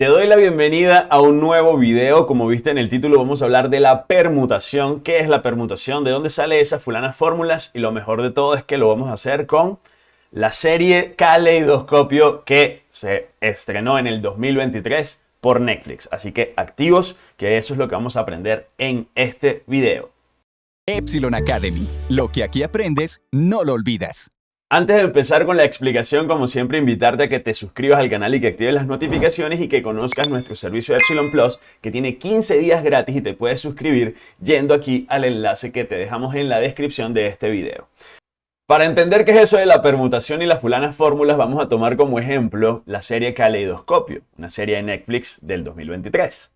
Te doy la bienvenida a un nuevo video. Como viste en el título, vamos a hablar de la permutación. ¿Qué es la permutación? ¿De dónde sale esas fulanas fórmulas? Y lo mejor de todo es que lo vamos a hacer con la serie Caleidoscopio que se estrenó en el 2023 por Netflix. Así que activos, que eso es lo que vamos a aprender en este video. Epsilon Academy. Lo que aquí aprendes, no lo olvidas. Antes de empezar con la explicación, como siempre, invitarte a que te suscribas al canal y que actives las notificaciones y que conozcas nuestro servicio Epsilon Plus, que tiene 15 días gratis y te puedes suscribir yendo aquí al enlace que te dejamos en la descripción de este video. Para entender qué es eso de la permutación y las fulanas fórmulas, vamos a tomar como ejemplo la serie Caleidoscopio, una serie de Netflix del 2023.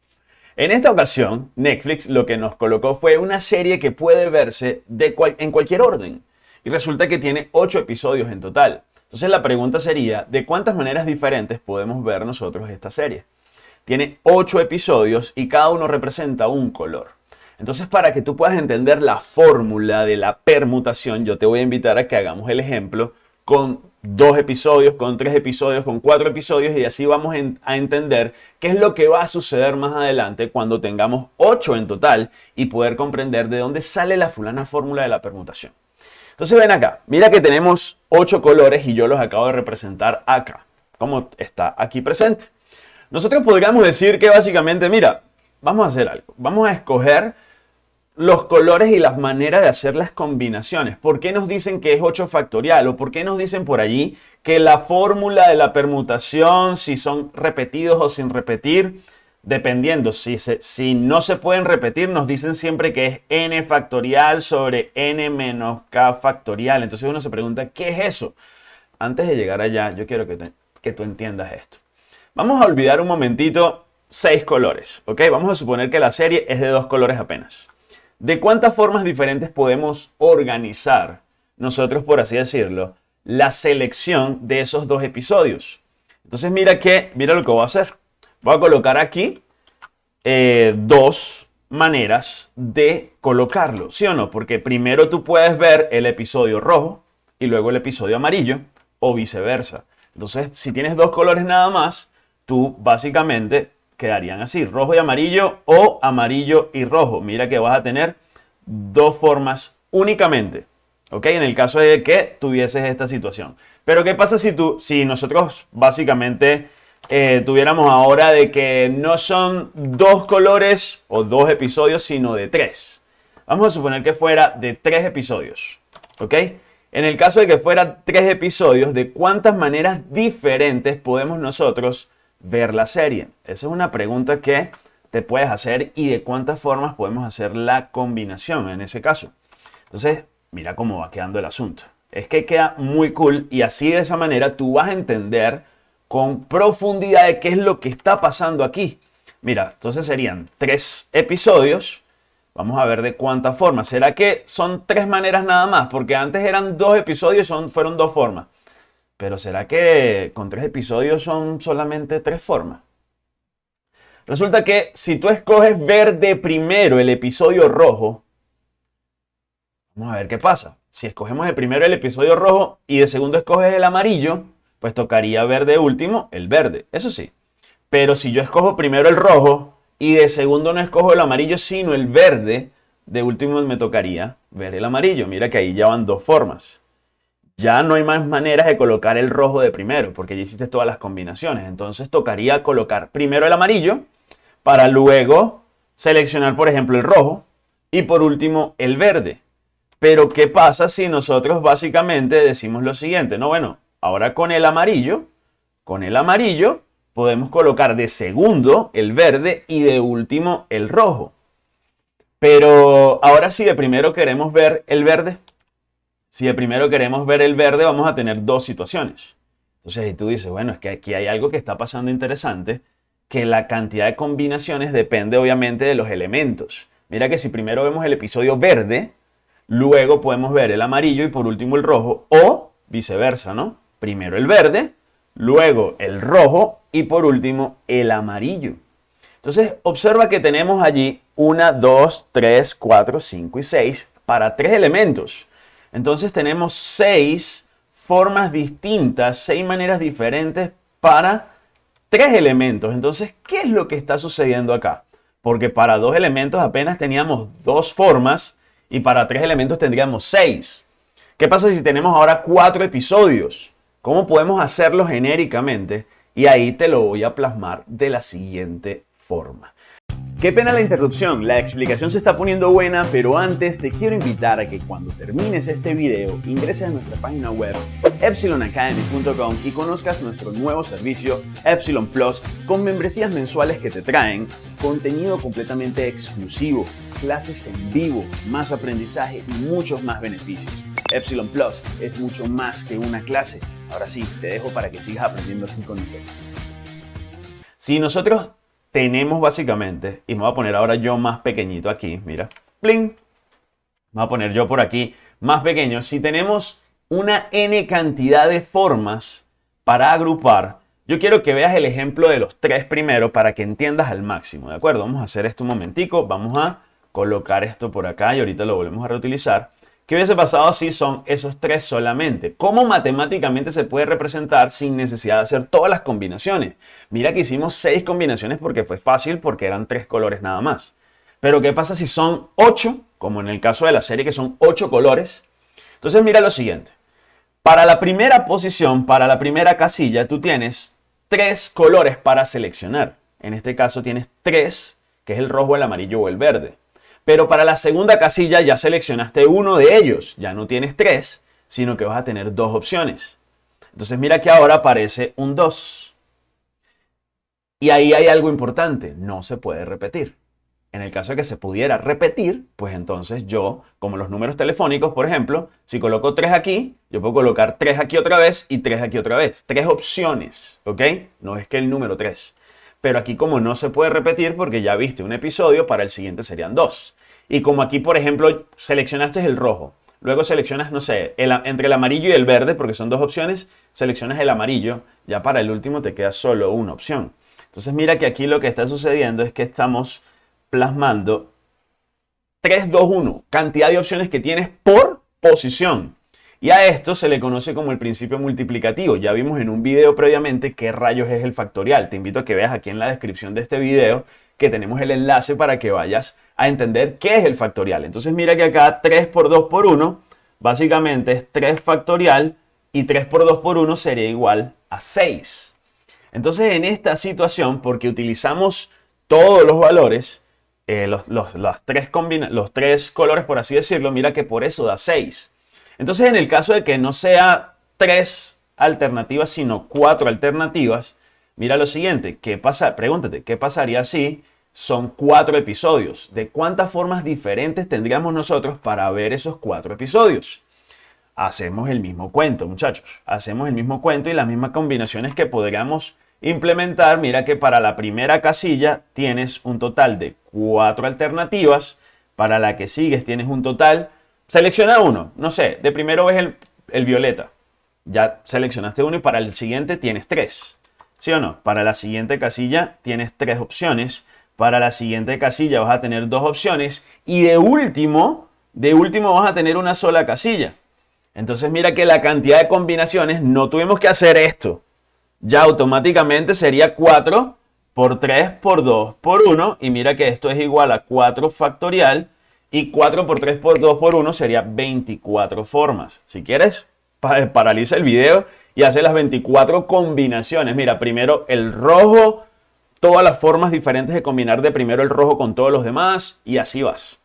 En esta ocasión, Netflix lo que nos colocó fue una serie que puede verse en cualquier orden y resulta que tiene 8 episodios en total. Entonces la pregunta sería, ¿de cuántas maneras diferentes podemos ver nosotros esta serie? Tiene 8 episodios y cada uno representa un color. Entonces para que tú puedas entender la fórmula de la permutación, yo te voy a invitar a que hagamos el ejemplo con dos episodios, con tres episodios, con cuatro episodios y así vamos a entender qué es lo que va a suceder más adelante cuando tengamos 8 en total y poder comprender de dónde sale la fulana fórmula de la permutación. Entonces ven acá, mira que tenemos ocho colores y yo los acabo de representar acá, como está aquí presente. Nosotros podríamos decir que básicamente, mira, vamos a hacer algo. Vamos a escoger los colores y las maneras de hacer las combinaciones. ¿Por qué nos dicen que es 8 factorial? ¿O por qué nos dicen por allí que la fórmula de la permutación, si son repetidos o sin repetir, dependiendo, si, si no se pueden repetir, nos dicen siempre que es n factorial sobre n menos k factorial. Entonces uno se pregunta, ¿qué es eso? Antes de llegar allá, yo quiero que, que tú entiendas esto. Vamos a olvidar un momentito seis colores, ¿ok? Vamos a suponer que la serie es de dos colores apenas. ¿De cuántas formas diferentes podemos organizar nosotros, por así decirlo, la selección de esos dos episodios? Entonces mira que, mira lo que voy a hacer. Voy a colocar aquí eh, dos maneras de colocarlo, ¿sí o no? Porque primero tú puedes ver el episodio rojo y luego el episodio amarillo o viceversa. Entonces, si tienes dos colores nada más, tú básicamente quedarían así, rojo y amarillo o amarillo y rojo. Mira que vas a tener dos formas únicamente, ¿ok? En el caso de que tuvieses esta situación. Pero ¿qué pasa si, tú, si nosotros básicamente eh, tuviéramos ahora de que no son dos colores o dos episodios, sino de tres. Vamos a suponer que fuera de tres episodios, ¿ok? En el caso de que fuera tres episodios, ¿de cuántas maneras diferentes podemos nosotros ver la serie? Esa es una pregunta que te puedes hacer y de cuántas formas podemos hacer la combinación en ese caso. Entonces, mira cómo va quedando el asunto. Es que queda muy cool y así de esa manera tú vas a entender con profundidad de qué es lo que está pasando aquí. Mira, entonces serían tres episodios. Vamos a ver de cuántas formas. ¿Será que son tres maneras nada más? Porque antes eran dos episodios, son, fueron dos formas. Pero ¿será que con tres episodios son solamente tres formas? Resulta que si tú escoges ver de primero el episodio rojo, vamos a ver qué pasa. Si escogemos de primero el episodio rojo y de segundo escoges el amarillo, pues tocaría ver de último el verde, eso sí. Pero si yo escojo primero el rojo y de segundo no escojo el amarillo, sino el verde, de último me tocaría ver el amarillo. Mira que ahí ya van dos formas. Ya no hay más maneras de colocar el rojo de primero, porque ya hiciste todas las combinaciones. Entonces tocaría colocar primero el amarillo para luego seleccionar, por ejemplo, el rojo y por último el verde. Pero ¿qué pasa si nosotros básicamente decimos lo siguiente? No, bueno, Ahora con el amarillo, con el amarillo podemos colocar de segundo el verde y de último el rojo. Pero ahora si de primero queremos ver el verde, si de primero queremos ver el verde vamos a tener dos situaciones. Entonces si tú dices, bueno, es que aquí hay algo que está pasando interesante, que la cantidad de combinaciones depende obviamente de los elementos. Mira que si primero vemos el episodio verde, luego podemos ver el amarillo y por último el rojo, o viceversa, ¿no? Primero el verde, luego el rojo y por último el amarillo. Entonces observa que tenemos allí una, dos, tres, cuatro, cinco y seis para tres elementos. Entonces tenemos seis formas distintas, seis maneras diferentes para tres elementos. Entonces, ¿qué es lo que está sucediendo acá? Porque para dos elementos apenas teníamos dos formas y para tres elementos tendríamos seis. ¿Qué pasa si tenemos ahora cuatro episodios? ¿Cómo podemos hacerlo genéricamente? Y ahí te lo voy a plasmar de la siguiente forma. Qué pena la interrupción, la explicación se está poniendo buena, pero antes te quiero invitar a que cuando termines este video ingreses a nuestra página web epsilonacademy.com y conozcas nuestro nuevo servicio Epsilon Plus con membresías mensuales que te traen contenido completamente exclusivo, clases en vivo, más aprendizaje y muchos más beneficios. Epsilon Plus es mucho más que una clase. Ahora sí, te dejo para que sigas aprendiendo así con nosotros. Si nosotros tenemos básicamente, y me voy a poner ahora yo más pequeñito aquí, mira, ¡pling! Me voy a poner yo por aquí más pequeño. Si tenemos una n cantidad de formas para agrupar, yo quiero que veas el ejemplo de los tres primero para que entiendas al máximo, ¿de acuerdo? Vamos a hacer esto un momentico, vamos a colocar esto por acá y ahorita lo volvemos a reutilizar. ¿Qué hubiese pasado si son esos tres solamente? ¿Cómo matemáticamente se puede representar sin necesidad de hacer todas las combinaciones? Mira que hicimos seis combinaciones porque fue fácil, porque eran tres colores nada más. Pero ¿qué pasa si son ocho? Como en el caso de la serie que son ocho colores. Entonces mira lo siguiente. Para la primera posición, para la primera casilla, tú tienes tres colores para seleccionar. En este caso tienes tres, que es el rojo, el amarillo o el verde. Pero para la segunda casilla ya seleccionaste uno de ellos. Ya no tienes tres, sino que vas a tener dos opciones. Entonces mira que ahora aparece un 2. Y ahí hay algo importante. No se puede repetir. En el caso de que se pudiera repetir, pues entonces yo, como los números telefónicos, por ejemplo, si coloco 3 aquí, yo puedo colocar 3 aquí otra vez y 3 aquí otra vez. Tres opciones, ¿ok? No es que el número 3 pero aquí como no se puede repetir porque ya viste un episodio, para el siguiente serían dos. Y como aquí, por ejemplo, seleccionaste el rojo, luego seleccionas, no sé, entre el amarillo y el verde, porque son dos opciones, seleccionas el amarillo, ya para el último te queda solo una opción. Entonces mira que aquí lo que está sucediendo es que estamos plasmando 3, 2, 1, cantidad de opciones que tienes por posición. Y a esto se le conoce como el principio multiplicativo. Ya vimos en un video previamente qué rayos es el factorial. Te invito a que veas aquí en la descripción de este video que tenemos el enlace para que vayas a entender qué es el factorial. Entonces mira que acá 3 por 2 por 1 básicamente es 3 factorial y 3 por 2 por 1 sería igual a 6. Entonces en esta situación, porque utilizamos todos los valores, eh, los, tres los tres colores por así decirlo, mira que por eso da 6. Entonces, en el caso de que no sea tres alternativas, sino cuatro alternativas, mira lo siguiente, ¿qué pasa? Pregúntate, ¿qué pasaría si son cuatro episodios? ¿De cuántas formas diferentes tendríamos nosotros para ver esos cuatro episodios? Hacemos el mismo cuento, muchachos. Hacemos el mismo cuento y las mismas combinaciones que podríamos implementar. Mira que para la primera casilla tienes un total de cuatro alternativas. Para la que sigues tienes un total Selecciona uno, no sé, de primero ves el, violeta. Ya seleccionaste uno y para el siguiente tienes tres. ¿Sí o no? Para la siguiente casilla tienes tres opciones. Para la siguiente casilla vas a tener dos opciones. Y de último, de último vas a tener una sola casilla. Entonces mira que la cantidad de combinaciones, no tuvimos que hacer esto. Ya automáticamente sería 4 por 3 por 2 por 1. Y mira que esto es igual a 4 factorial y 4 por 3 por 2 por 1 sería 24 formas. Si quieres, paraliza el video y hace las 24 combinaciones. Mira, primero el rojo, todas las formas diferentes de combinar de primero el rojo con todos los demás y así vas.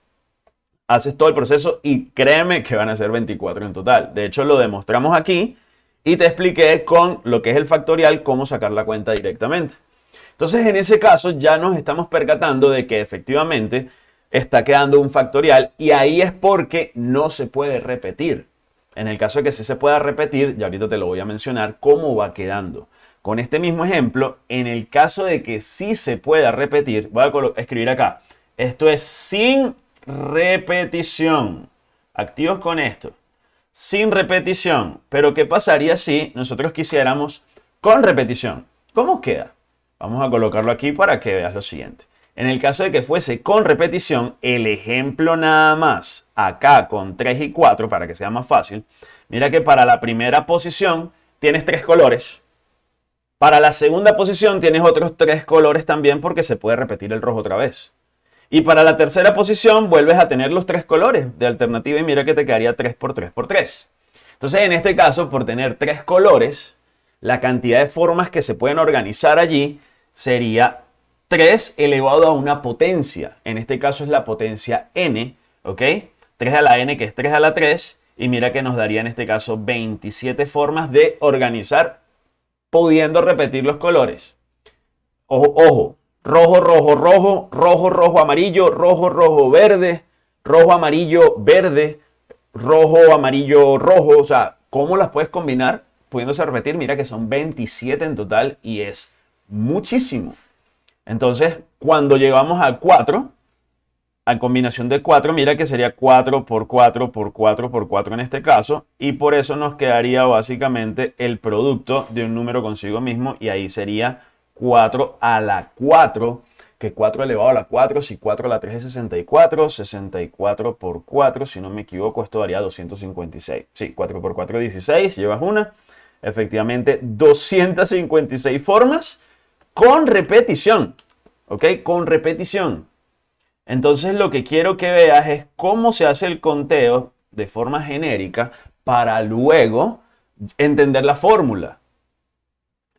Haces todo el proceso y créeme que van a ser 24 en total. De hecho, lo demostramos aquí y te expliqué con lo que es el factorial cómo sacar la cuenta directamente. Entonces, en ese caso ya nos estamos percatando de que efectivamente está quedando un factorial y ahí es porque no se puede repetir. En el caso de que sí se pueda repetir, ya ahorita te lo voy a mencionar, cómo va quedando. Con este mismo ejemplo, en el caso de que sí se pueda repetir, voy a escribir acá, esto es sin repetición. Activos con esto. Sin repetición. Pero ¿qué pasaría si nosotros quisiéramos con repetición? ¿Cómo queda? Vamos a colocarlo aquí para que veas lo siguiente. En el caso de que fuese con repetición, el ejemplo nada más, acá con 3 y 4, para que sea más fácil, mira que para la primera posición tienes tres colores. Para la segunda posición tienes otros tres colores también porque se puede repetir el rojo otra vez. Y para la tercera posición vuelves a tener los tres colores de alternativa y mira que te quedaría 3 por 3 por 3. Entonces en este caso, por tener tres colores, la cantidad de formas que se pueden organizar allí sería 3 elevado a una potencia. En este caso es la potencia n, ¿ok? 3 a la n que es 3 a la 3 y mira que nos daría en este caso 27 formas de organizar pudiendo repetir los colores. Ojo, ojo, rojo, rojo, rojo, rojo, rojo, amarillo, rojo, rojo, verde, rojo, amarillo, verde, rojo, amarillo, rojo. O sea, ¿cómo las puedes combinar? Pudiéndose repetir, mira que son 27 en total y es muchísimo. Entonces, cuando llegamos al 4, a combinación de 4, mira que sería 4 por 4 por 4 por 4 en este caso, y por eso nos quedaría básicamente el producto de un número consigo mismo, y ahí sería 4 a la 4, que 4 elevado a la 4, si 4 a la 3 es 64, 64 por 4, si no me equivoco, esto daría 256. Sí, 4 por 4 16, llevas una. Efectivamente, 256 formas con repetición. ¿Ok? Con repetición. Entonces lo que quiero que veas es cómo se hace el conteo de forma genérica para luego entender la fórmula.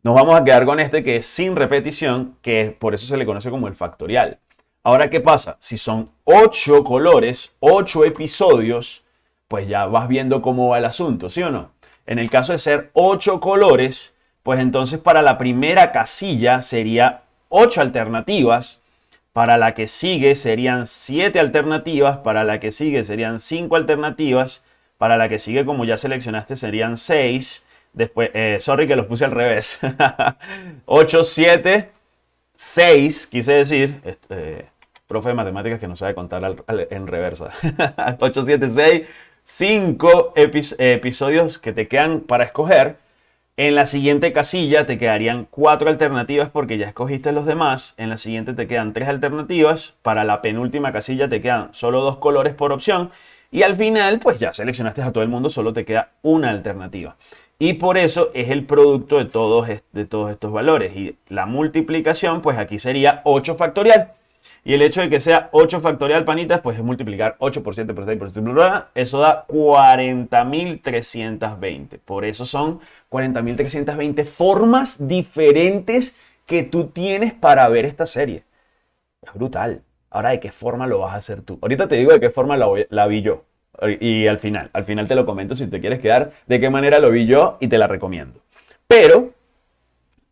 Nos vamos a quedar con este que es sin repetición, que por eso se le conoce como el factorial. Ahora, ¿qué pasa? Si son 8 colores, 8 episodios, pues ya vas viendo cómo va el asunto, ¿sí o no? En el caso de ser 8 colores, pues entonces para la primera casilla sería 8 alternativas para la que sigue serían 7 alternativas, para la que sigue serían 5 alternativas, para la que sigue como ya seleccionaste serían 6, después, eh, sorry que los puse al revés, 8, 7, 6, quise decir, este, profe de matemáticas que no sabe contar en reversa, 8, 7, 6, 5 episodios que te quedan para escoger, en la siguiente casilla te quedarían cuatro alternativas porque ya escogiste los demás. En la siguiente te quedan tres alternativas. Para la penúltima casilla te quedan solo dos colores por opción. Y al final, pues ya seleccionaste a todo el mundo, solo te queda una alternativa. Y por eso es el producto de todos, de todos estos valores. Y la multiplicación, pues aquí sería 8 factorial. Y el hecho de que sea 8 factorial, panitas, pues es multiplicar 8 por 7 por 6 por 7, eso da 40.320. Por eso son 40.320 formas diferentes que tú tienes para ver esta serie. Es brutal. Ahora, ¿de qué forma lo vas a hacer tú? Ahorita te digo de qué forma la, la vi yo. Y al final, al final te lo comento si te quieres quedar, de qué manera lo vi yo y te la recomiendo. Pero,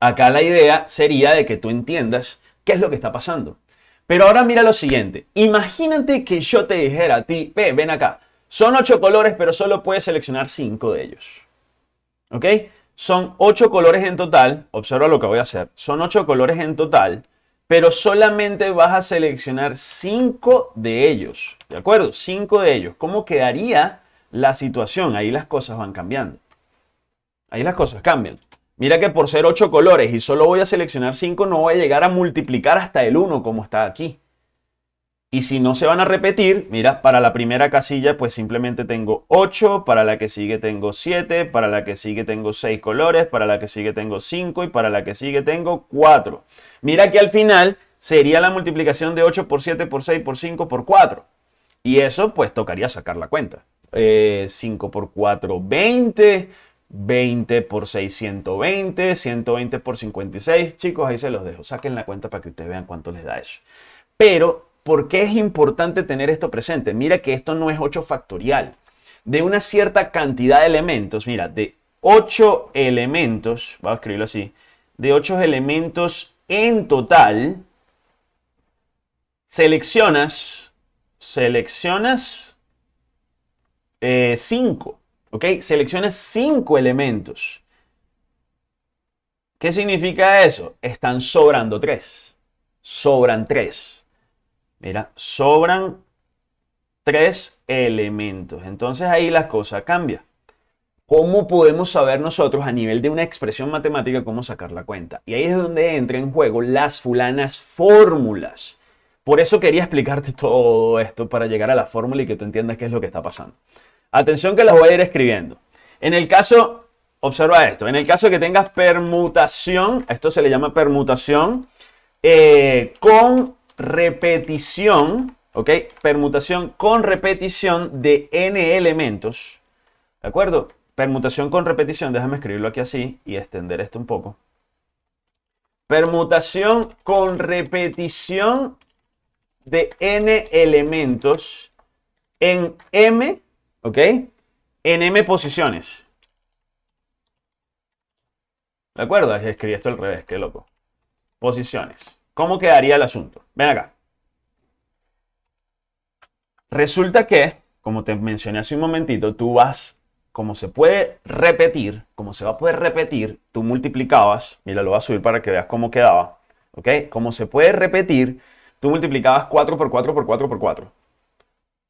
acá la idea sería de que tú entiendas qué es lo que está pasando. Pero ahora mira lo siguiente. Imagínate que yo te dijera a ti, ve, ven acá. Son ocho colores, pero solo puedes seleccionar cinco de ellos. ¿Ok? Son ocho colores en total. Observa lo que voy a hacer. Son ocho colores en total, pero solamente vas a seleccionar cinco de ellos. ¿De acuerdo? Cinco de ellos. ¿Cómo quedaría la situación? Ahí las cosas van cambiando. Ahí las cosas cambian. Mira que por ser 8 colores y solo voy a seleccionar 5, no voy a llegar a multiplicar hasta el 1 como está aquí. Y si no se van a repetir, mira, para la primera casilla pues simplemente tengo 8, para la que sigue tengo 7, para la que sigue tengo 6 colores, para la que sigue tengo 5 y para la que sigue tengo 4. Mira que al final sería la multiplicación de 8 por 7 por 6 por 5 por 4. Y eso pues tocaría sacar la cuenta. 5 eh, por 4, 20. 20 por 6, 120, 120 por 56. Chicos, ahí se los dejo. Saquen la cuenta para que ustedes vean cuánto les da eso. Pero, ¿por qué es importante tener esto presente? Mira que esto no es 8 factorial. De una cierta cantidad de elementos, mira, de 8 elementos, voy a escribirlo así, de 8 elementos en total, seleccionas, seleccionas 5. Eh, Selecciona cinco elementos. ¿Qué significa eso? Están sobrando tres. Sobran tres. Mira, sobran tres elementos. Entonces ahí la cosa cambia. ¿Cómo podemos saber nosotros a nivel de una expresión matemática cómo sacar la cuenta? Y ahí es donde entra en juego las fulanas fórmulas. Por eso quería explicarte todo esto para llegar a la fórmula y que tú entiendas qué es lo que está pasando. Atención que las voy a ir escribiendo. En el caso, observa esto. En el caso que tengas permutación, esto se le llama permutación eh, con repetición, ¿ok? Permutación con repetición de n elementos, ¿de acuerdo? Permutación con repetición, déjame escribirlo aquí así y extender esto un poco. Permutación con repetición de n elementos en m, ¿ok? En m posiciones. ¿De acuerdo? Escribí esto al revés, qué loco. Posiciones. ¿Cómo quedaría el asunto? Ven acá. Resulta que, como te mencioné hace un momentito, tú vas, como se puede repetir, como se va a poder repetir, tú multiplicabas, mira, lo voy a subir para que veas cómo quedaba, ¿ok? Como se puede repetir, tú multiplicabas 4 por 4 por 4 por 4.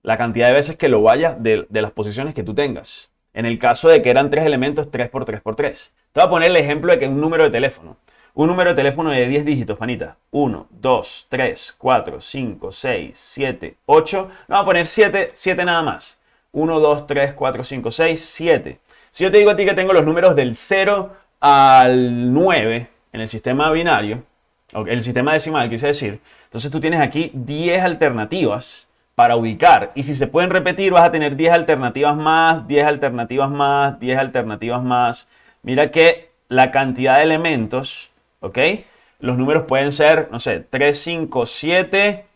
La cantidad de veces que lo vayas de, de las posiciones que tú tengas. En el caso de que eran tres elementos, 3 por 3 por 3. Te voy a poner el ejemplo de que un número de teléfono. Un número de teléfono de 10 dígitos, panita. 1, 2, 3, 4, 5, 6, 7, 8. Vamos a poner 7, 7 nada más. 1, 2, 3, 4, 5, 6, 7. Si yo te digo a ti que tengo los números del 0 al 9 en el sistema binario, el sistema decimal, quise decir, entonces tú tienes aquí 10 alternativas para ubicar. Y si se pueden repetir, vas a tener 10 alternativas más, 10 alternativas más, 10 alternativas más. Mira que la cantidad de elementos, ¿ok? Los números pueden ser, no sé, 3, 5, 7,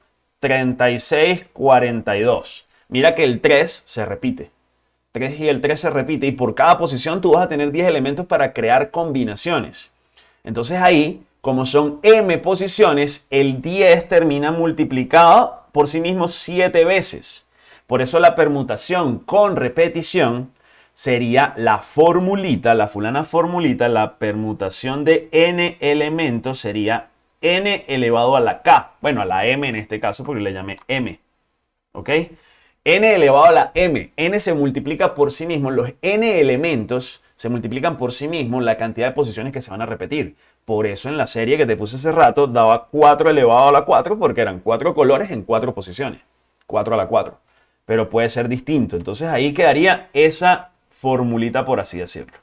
36, 42. Mira que el 3 se repite. 3 y el 3 se repite y por cada posición tú vas a tener 10 elementos para crear combinaciones. Entonces ahí, como son m posiciones, el 10 termina multiplicado por sí mismo 7 veces. Por eso la permutación con repetición sería la formulita, la fulana formulita, la permutación de n elementos sería n elevado a la k. Bueno, a la m en este caso porque le llamé m. ¿Ok? n elevado a la m. n se multiplica por sí mismo. Los n elementos se multiplican por sí mismos la cantidad de posiciones que se van a repetir. Por eso en la serie que te puse hace rato daba 4 elevado a la 4 porque eran 4 colores en 4 posiciones. 4 a la 4. Pero puede ser distinto. Entonces ahí quedaría esa formulita, por así decirlo.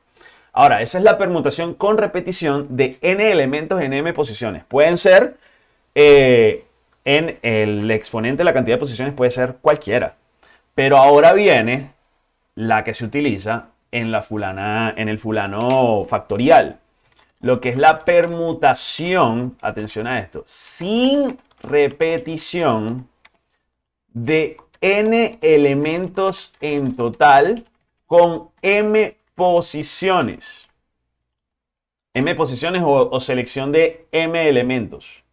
Ahora, esa es la permutación con repetición de n elementos en m posiciones. Pueden ser, eh, en el exponente, la cantidad de posiciones puede ser cualquiera. Pero ahora viene la que se utiliza en, la fulana, en el fulano factorial. Lo que es la permutación, atención a esto, sin repetición de n elementos en total con m posiciones. m posiciones o, selección de m elementos.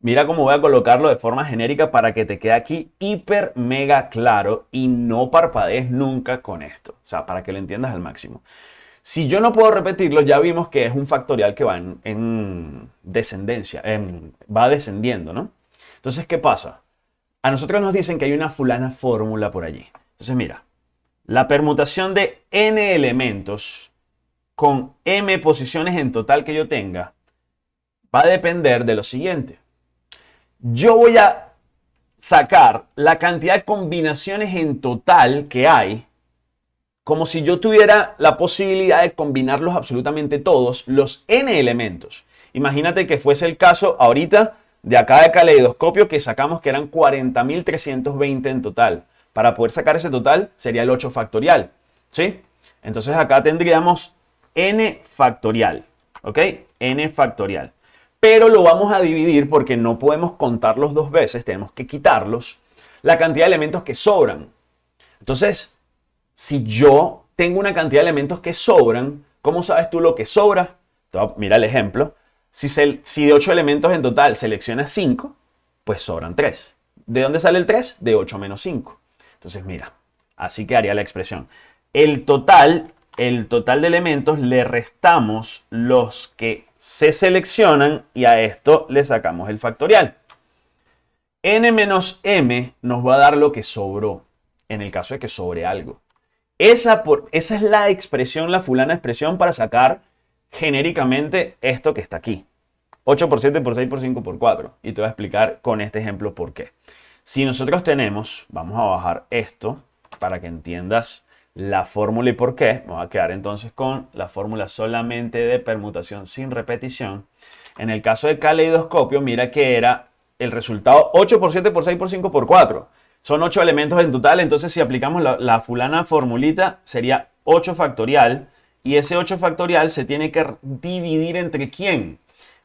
Mira cómo voy a colocarlo de forma genérica para que te quede aquí hiper mega claro y no parpadees nunca con esto. O sea, para que lo entiendas al máximo. Si yo no puedo repetirlo, ya vimos que es un factorial que va en, descendencia, va descendiendo, ¿no? Entonces, ¿qué pasa? A nosotros nos dicen que hay una fulana fórmula por allí. Entonces, mira, la permutación de n elementos con m posiciones en total que yo tenga va a depender de lo siguiente. Yo voy a sacar la cantidad de combinaciones en total que hay como si yo tuviera la posibilidad de combinarlos absolutamente todos, los n elementos. Imagínate que fuese el caso ahorita de acá de caleidoscopio que sacamos que eran 40.320 en total. Para poder sacar ese total sería el 8 factorial. ¿Sí? Entonces acá tendríamos n factorial. ¿Ok? n factorial. Pero lo vamos a dividir porque no podemos contarlos dos veces, tenemos que quitarlos. La cantidad de elementos que sobran. Entonces, si yo tengo una cantidad de elementos que sobran, ¿cómo sabes tú lo que sobra? Mira el ejemplo. Si, de 8 elementos en total seleccionas 5, pues sobran 3. ¿De dónde sale el 3? De 8 menos 5. Entonces, mira, así quedaría la expresión. El total, el total de elementos le restamos los que se seleccionan y a esto le sacamos el factorial. n menos m nos va a dar lo que sobró, en el caso de que sobre algo. Esa, por, esa es la expresión, la fulana expresión para sacar genéricamente esto que está aquí. 8 por 7 por 6 por 5 por 4. Y te voy a explicar con este ejemplo por qué. Si nosotros tenemos, vamos a bajar esto para que entiendas la fórmula y por qué. Voy a quedar entonces con la fórmula solamente de permutación sin repetición. En el caso de caleidoscopio, mira que era el resultado 8 por 7 por 6 por 5 por 4. Son 8 elementos en total, entonces si aplicamos la, la fulana formulita sería 8 factorial y ese 8 factorial se tiene que dividir entre quién?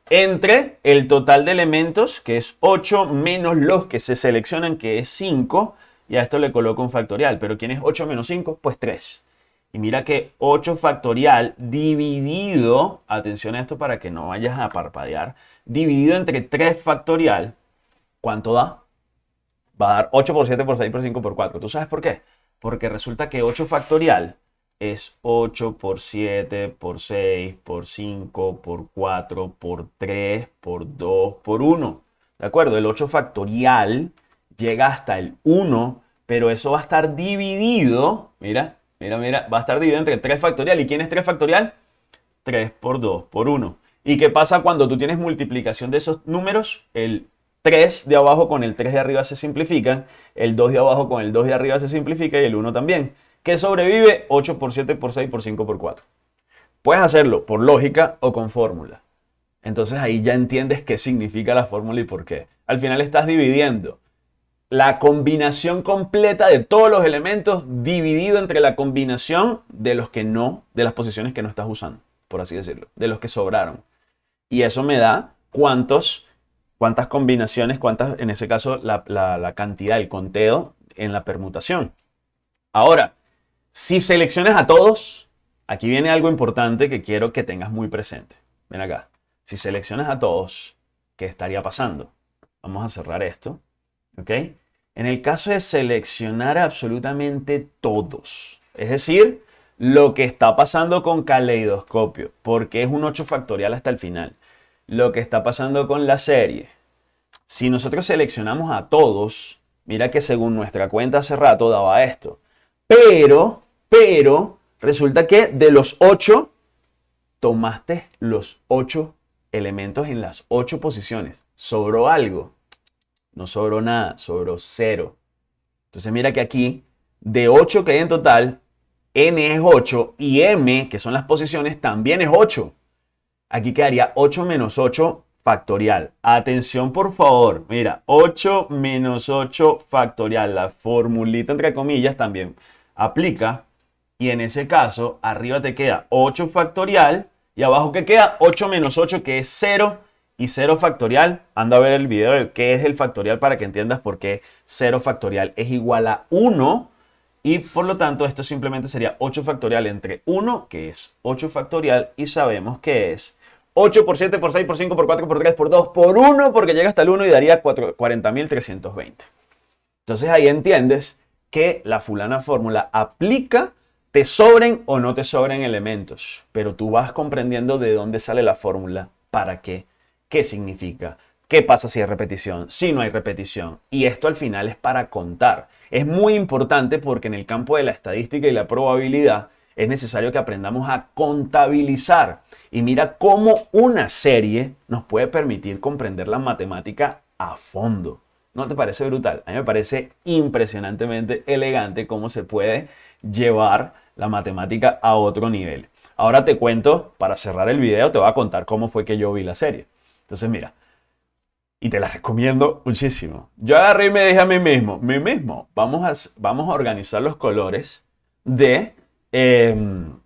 Entre el total de elementos, que es 8, menos los que se seleccionan, que es 5, y a esto le coloco un factorial. Pero ¿quién es 8 menos 5? Pues 3. Y mira que 8 factorial dividido, atención a esto para que no vayas a parpadear, dividido entre 3 factorial, ¿cuánto da? Va a dar 8 por 7 por 6 por 5 por 4. ¿Tú sabes por qué? Porque resulta que 8 factorial es 8 por 7 por 6 por 5 por 4 por 3 por 2 por 1. ¿De acuerdo? El 8 factorial llega hasta el 1, pero eso va a estar dividido, mira, mira, mira, va a estar dividido entre 3 factorial. ¿Y quién es 3 factorial? 3 por 2 por 1. ¿Y qué pasa cuando tú tienes multiplicación de esos números? El 3 de abajo con el 3 de arriba se simplifican, el 2 de abajo con el 2 de arriba se simplifica y el 1 también. ¿Qué sobrevive? 8 por 7 por 6 por 5 por 4. Puedes hacerlo por lógica o con fórmula. Entonces ahí ya entiendes qué significa la fórmula y por qué. Al final estás dividiendo la combinación completa de todos los elementos dividido entre la combinación de los que no, de las posiciones que no estás usando, por así decirlo, de los que sobraron. Y eso me da cuántos, cuántas combinaciones, cuántas, en ese caso, la, cantidad, el conteo en la permutación. Ahora, si seleccionas a todos, aquí viene algo importante que quiero que tengas muy presente. Ven acá. Si seleccionas a todos, ¿qué estaría pasando? Vamos a cerrar esto. ¿Ok? En el caso de seleccionar absolutamente todos, es decir, lo que está pasando con caleidoscopio, porque es un 8 factorial hasta el final. Lo que está pasando con la serie. Si nosotros seleccionamos a todos, mira que según nuestra cuenta hace rato daba esto. Pero, pero, resulta que de los 8, tomaste los 8 elementos en las 8 posiciones. Sobró algo. No sobró nada, sobró 0. Entonces mira que aquí, de 8 que hay en total, n es 8 y m, que son las posiciones, también es 8. Aquí quedaría 8 menos 8 factorial. Atención por favor, mira, 8 menos 8 factorial, la formulita entre comillas también aplica. Y en ese caso arriba te queda 8 factorial. Y abajo que queda 8 menos 8 que es 0 y 0 factorial. Anda a ver el video de qué es el factorial para que entiendas por qué 0 factorial es igual a 1 y por lo tanto esto simplemente sería 8 factorial entre 1 que es 8 factorial. Y sabemos que es 8 por 7 por 6 por 5 por 4 por 3 por 2 por 1 porque llega hasta el 1 y daría 40.320. Entonces ahí entiendes que la fulana fórmula aplica, te sobren o no te sobren elementos, pero tú vas comprendiendo de dónde sale la fórmula, para qué, qué significa, qué pasa si hay repetición, si no hay repetición. Y esto al final es para contar. Es muy importante porque en el campo de la estadística y la probabilidad es necesario que aprendamos a contabilizar. Y mira cómo una serie nos puede permitir comprender la matemática a fondo. ¿No te parece brutal? A mí me parece impresionantemente elegante cómo se puede llevar la matemática a otro nivel. Ahora te cuento, para cerrar el video, te voy a contar cómo fue que yo vi la serie. Entonces, mira, y te la recomiendo muchísimo. Yo agarré y me dije a mí mismo, mí mismo, vamos a, vamos a organizar los colores de... Em,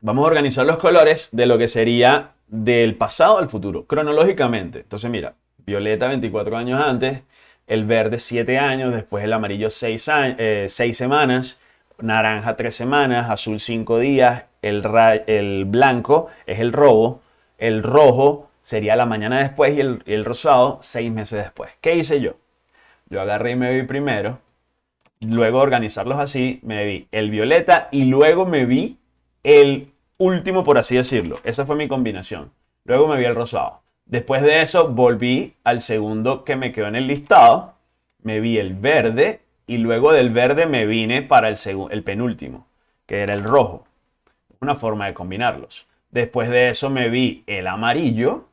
vamos a organizar los colores de lo que sería del pasado al futuro, cronológicamente. Entonces, mira, Violeta 24 años antes, el verde 7 años, después el amarillo 6, eh, semanas, naranja 3 semanas, azul 5 días, el, blanco es el robo, el rojo sería la mañana después y el, el rosado 6 meses después. ¿Qué hice yo? Yo agarré y me vi primero, luego organizarlos así, me vi el violeta y luego me vi el último, por así decirlo. Esa fue mi combinación. Luego me vi el rosado. Después de eso volví al segundo que me quedó en el listado, me vi el verde y luego del verde me vine para el, el penúltimo, que era el rojo. Una forma de combinarlos. Después de eso me vi el amarillo.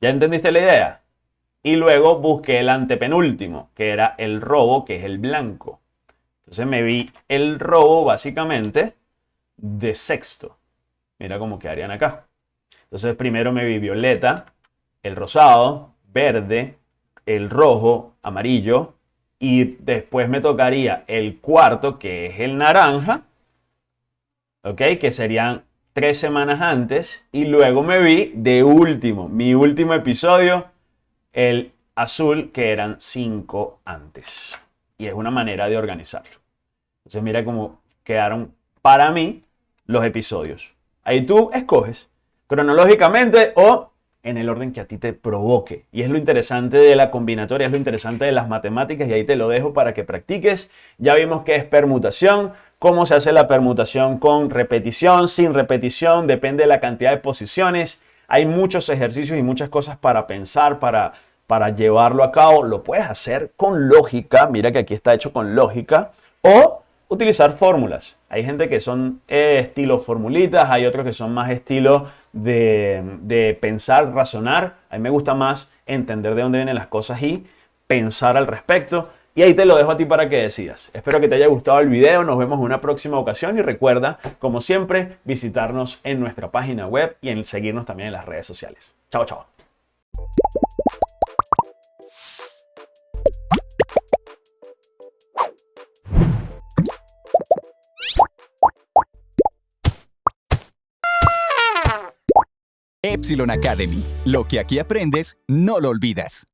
¿Ya entendiste la idea? Y luego busqué el antepenúltimo, que era el robo, que es el blanco. Entonces me vi el robo básicamente de sexto. Mira cómo quedarían acá. Entonces primero me vi violeta, el rosado, verde, el rojo, amarillo. Y después me tocaría el cuarto, que es el naranja. ¿Ok? Que serían tres semanas antes. Y luego me vi de último, mi último episodio, el azul, que eran cinco antes. Y es una manera de organizarlo. Entonces mira cómo quedaron para mí los episodios. Ahí tú escoges cronológicamente o en el orden que a ti te provoque. Y es lo interesante de la combinatoria, es lo interesante de las matemáticas y ahí te lo dejo para que practiques. Ya vimos qué es permutación, cómo se hace la permutación con repetición, sin repetición, depende de la cantidad de posiciones. Hay muchos ejercicios y muchas cosas para pensar, para, para llevarlo a cabo. Lo puedes hacer con lógica, mira que aquí está hecho con lógica, o utilizar fórmulas. Hay gente que son eh, estilo formulitas, hay otros que son más estilo de, de, pensar, razonar. A mí me gusta más entender de dónde vienen las cosas y pensar al respecto. Y ahí te lo dejo a ti para que decidas. Espero que te haya gustado el video, nos vemos en una próxima ocasión y recuerda, como siempre, visitarnos en nuestra página web y en seguirnos también en las redes sociales. Chao, chao. Epsilon Academy. Lo que aquí aprendes, no lo olvidas.